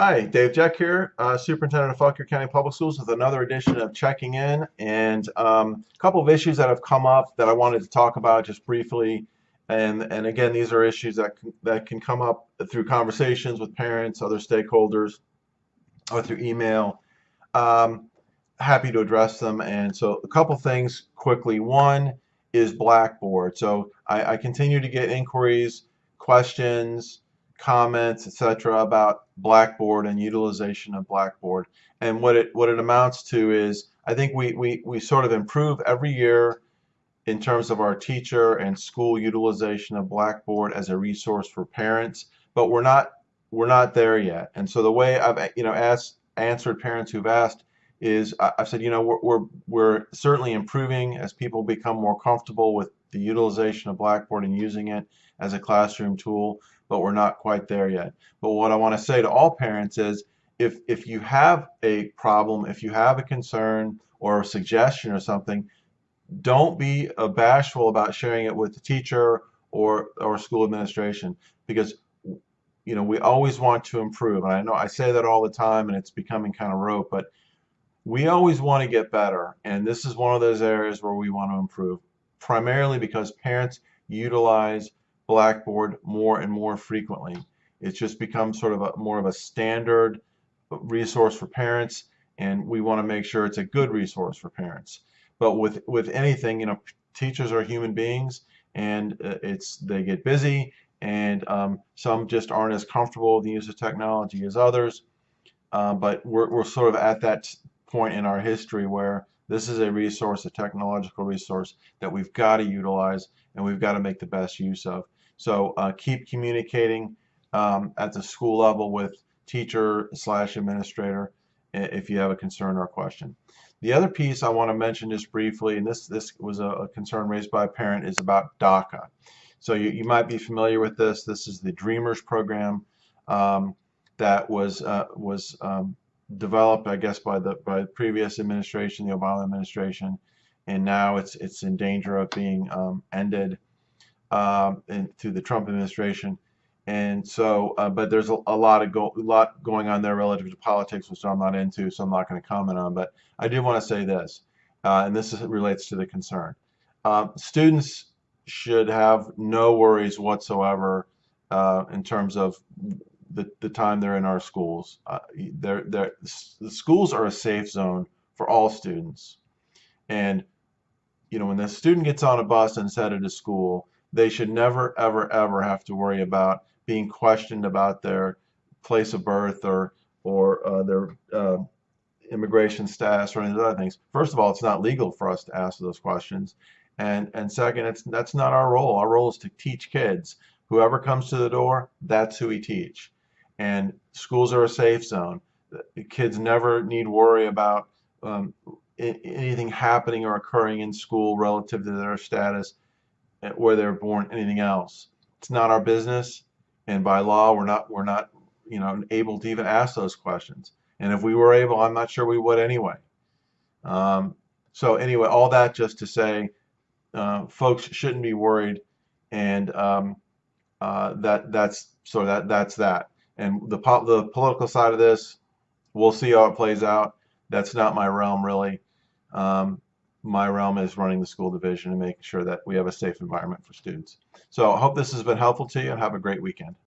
Hi, Dave Jeck here, uh, Superintendent of Fauquier County Public Schools with another edition of Checking In and um, a couple of issues that have come up that I wanted to talk about just briefly. And, and again, these are issues that, that can come up through conversations with parents, other stakeholders, or through email. Um, happy to address them. And so a couple things quickly. One is Blackboard. So I, I continue to get inquiries, questions, comments, etc., about Blackboard and utilization of Blackboard. And what it what it amounts to is I think we, we, we sort of improve every year in terms of our teacher and school utilization of Blackboard as a resource for parents, but we're not we're not there yet. And so the way I've you know asked answered parents who've asked is I've said you know we're, we're we're certainly improving as people become more comfortable with the utilization of Blackboard and using it as a classroom tool but we're not quite there yet. But what I want to say to all parents is if, if you have a problem, if you have a concern or a suggestion or something, don't be bashful about sharing it with the teacher or, or school administration because you know we always want to improve and I know I say that all the time and it's becoming kind of rote but we always want to get better and this is one of those areas where we want to improve primarily because parents utilize Blackboard more and more frequently. It's just become sort of a more of a standard resource for parents and we want to make sure it's a good resource for parents. But with with anything, you know, teachers are human beings and uh, it's they get busy and um, some just aren't as comfortable with the use of technology as others. Uh, but we're, we're sort of at that point in our history where this is a resource, a technological resource that we've got to utilize and we've got to make the best use of. So uh, keep communicating um, at the school level with teacher slash administrator if you have a concern or a question. The other piece I want to mention just briefly, and this, this was a, concern raised by a parent, is about DACA. So you, you might be familiar with this. This is the Dreamers program um, that was uh, was um, developed, I guess, by the by the previous administration, the Obama administration, and now it's it's in danger of being um, ended um, and through the Trump administration. And so, uh, but there's a, a lot of go, a lot going on there relative to politics, which I'm not into, so I'm not going to comment on. But I do want to say this, uh, and this is, relates to the concern. Uh, students should have no worries whatsoever uh, in terms of the, the time they're in our schools. Uh, they're, they're, the schools are a safe zone for all students. And, you know, when the student gets on a bus and is headed to school, they should never, ever, ever have to worry about being questioned about their place of birth or or uh, their uh, immigration status or any of those other things. First of all, it's not legal for us to ask those questions, and and second, it's that's not our role. Our role is to teach kids. Whoever comes to the door, that's who we teach. And schools are a safe zone. Kids never need worry about um, anything happening or occurring in school relative to their status where they were born, anything else. It's not our business, and by law, we're not we're not you know able to even ask those questions. And if we were able, I'm not sure we would anyway. Um, so anyway, all that just to say, uh, folks shouldn't be worried, and um, uh, that that's so that that's that. And the po the political side of this, we'll see how it plays out. That's not my realm really. Um, my realm is running the school division and making sure that we have a safe environment for students. So I hope this has been helpful to you and have a great weekend.